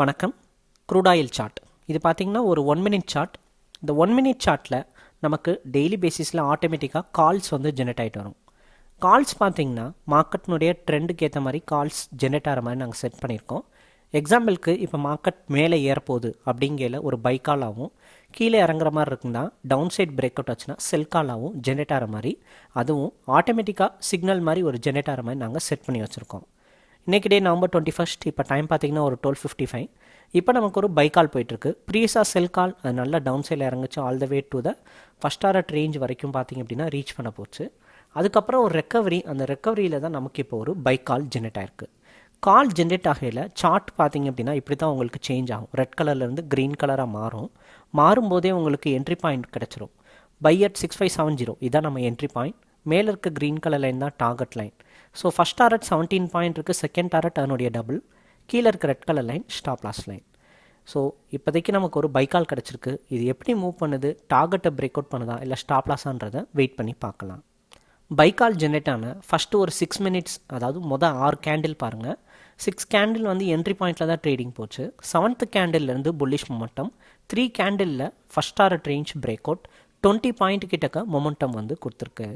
வணக்கம். Crude oil chart இது பார்த்திங்கன்னா ஒரு ஒன் மினிட் சார்ட் இந்த ஒன் மினிட் சார்ட்டில் நமக்கு டெய்லி பேசிஸில் ஆட்டோமேட்டிக்காக கால்ஸ் வந்து ஜெனரேட் ஆகிட்டு வரும். கால்ஸ் பார்த்தீங்கன்னா மார்க்கெட்னுடைய ட்ரெண்டுக்கு ஏற்ற மாதிரி கால்ஸ் ஜெனரேட் ஆகிற மாதிரி நாங்கள் செட் பண்ணியிருக்கோம். எக்ஸாம்பிளுக்கு இப்போ மார்க்கெட் மேலே ஏறப்போகுது அப்படிங்கையில் ஒரு பை காலாகவும் கீழே இறங்குற மாதிரி இருக்குன்னா டவுன் சைட் பிரேக் அவுட் ஆச்சுன்னா செல் காலாகவும் ஜெனரேட் ஆகிற மாதிரி. அதுவும் ஆட்டோமேட்டிக்காக சிக்னல் மாதிரி ஒரு ஜெனரேட் ஆகிற மாதிரி நாங்கள் செட் பண்ணி வச்சுருக்கோம். இன்றைக்கி டே நவம்பர் டுவெண்ட்டி ஃபஸ்ட் இப்போ டைம் பார்த்தீங்கன்னா ஒரு டுவெல் ஃபிஃப்டி ஃபைவ் இப்போ நமக்கு ஒரு பை கால் போயிட்டுருக்கு. ப்ரீஸாக செல் கால் அது நல்லா டவுன் சைடில் இறங்குச்சு all the way to the first hour range வரைக்கும் பார்த்திங்க அப்படின்னா ரீச் பண்ண போச்சு. அதுக்கப்புறம் ஒரு ரெக்கவரி அந்த ரெக்கவரியில் தான் நமக்கு இப்போ ஒரு பை கால் ஜென்ரேட் ஆயிருக்கு. கால் ஜென்ரேட் ஆகையில் சார்ட் பார்த்தீங்க அப்படின்னா இப்படி தான் உங்களுக்கு சேஞ்ச் ஆகும். ரெட் கலர்லேருந்து க்ரீன் கலராக மாறும். மாறும்போதே உங்களுக்கு என்ட்ரி பாயிண்ட் கிடச்சிரும். Buy at six five seven zero இதான் நம்ம என்ட்ரி பாயிண்ட் மேலே இருக்க க்ரீன் கலர் லைன் தான் target line so first target seventeen point இருக்குது செகண்ட் டாரட் அதனுடைய டபுள் கீழே இருக்க red colour line stop loss line so இப்போதைக்கு நமக்கு ஒரு பைக்கால் கிடச்சிருக்கு. இது எப்படி மூவ் பண்ணுது? டார்கெட்டை பிரேக் அவுட் பண்ணுதா? இல்லை ஸ்டாப் லாஸான்றதை வெயிட் பண்ணி பார்க்கலாம். பைக்கால் ஜென்ரேட் ஆன ஃபஸ்ட்டு ஒரு சிக்ஸ் மினிட்ஸ் அதாவது மொதல் ஆறு கேண்டில் பாருங்கள் சிக்ஸ் கேண்டில் வந்து என்ட்ரி பாயிண்டில் தான் ட்ரேடிங் போச்சு. செவன்த்து கேண்டில்லேருந்து bullish momentum three கேண்டிலில் first hour range breakout twenty point கிட்டக்க மொமெண்டம் வந்து கொடுத்துருக்கு.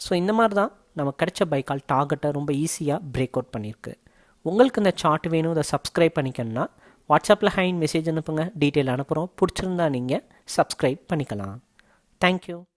ஸோ இந்த மாதிரி தான் நமக்கு கிடைச்ச பைக்கால் டார்கெட்டை ரொம்ப ஈஸியாக பிரேக் அவுட் பண்ணியிருக்கு. உங்களுக்கு இந்த சார்ட் வேணும் இதை சப்ஸ்கிரைப் பண்ணிக்கணும்னா வாட்ஸ்அப்பில் ஹைன் மெசேஜ் அனுப்புங்க. டீட்டெயில் அனுப்புகிறோம் பிடிச்சிருந்தா நீங்கள் சப்ஸ்கிரைப் பண்ணிக்கலாம். தேங்க்யூ